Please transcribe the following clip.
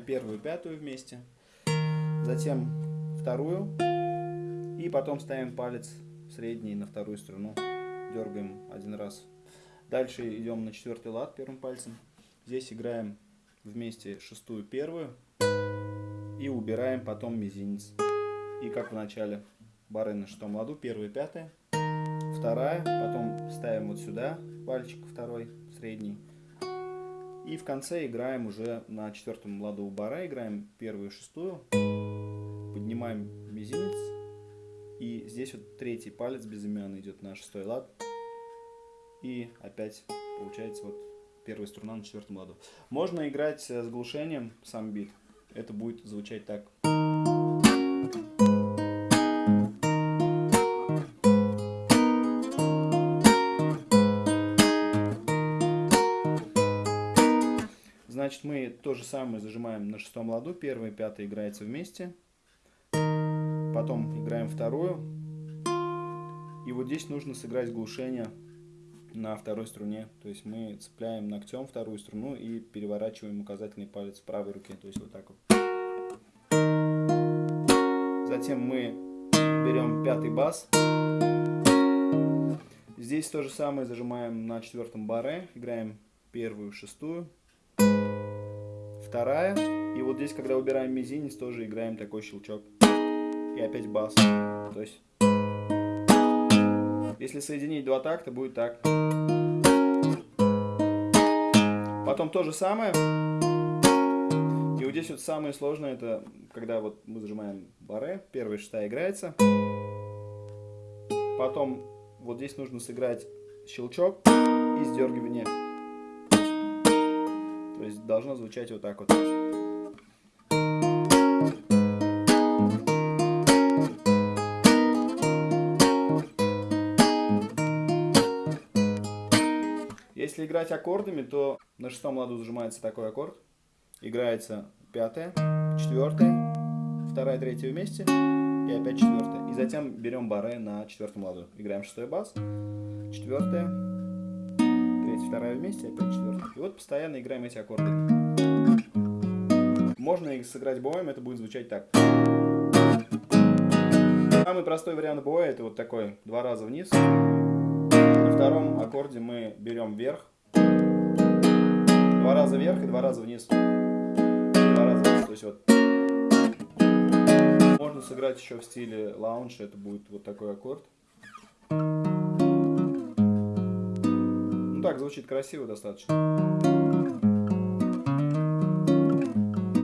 первую, пятую вместе, затем вторую, и потом ставим палец средний на вторую струну, дергаем один раз. Дальше идем на четвертый лад первым пальцем. Здесь играем вместе шестую, первую и убираем потом мизинец. И как в начале бары на шестом ладу, первая, пятая, вторая, потом ставим вот сюда пальчик второй, средний. И в конце играем уже на четвертом ладу у бара, играем первую, шестую, поднимаем мизинец, и здесь вот третий палец безымянный идет на шестой лад, и опять получается вот первая струна на четвертом ладу. Можно играть с глушением сам бит, это будет звучать так. Значит, мы то же самое зажимаем на шестом ладу. Первая и пятая играется вместе. Потом играем вторую. И вот здесь нужно сыграть глушение на второй струне. То есть мы цепляем ногтем вторую струну и переворачиваем указательный палец в правой руке. То есть вот так вот. Затем мы берем пятый бас. Здесь то же самое зажимаем на четвертом баре. Играем первую, шестую вторая. И вот здесь, когда убираем мизинец, тоже играем такой щелчок. И опять бас. То есть, если соединить два такта, будет так. Потом то же самое. И вот здесь вот самое сложное, это когда вот мы зажимаем баре, первая шестая играется. Потом вот здесь нужно сыграть щелчок и сдергивание есть должно звучать вот так вот. Если играть аккордами, то на шестом ладу зажимается такой аккорд. Играется пятая, четвертая, вторая, третья вместе и опять четвертая. И затем берем баре на четвертом ладу. Играем шестой бас, четвертая, вторая вместе, опять четвертая. И вот постоянно играем эти аккорды. Можно их сыграть боем, это будет звучать так. Самый простой вариант боя это вот такой, два раза вниз. На втором аккорде мы берем вверх. Два раза вверх и два раза вниз. Два раза вниз, то есть вот. Можно сыграть еще в стиле лаунж, это будет вот такой аккорд. Так звучит красиво достаточно.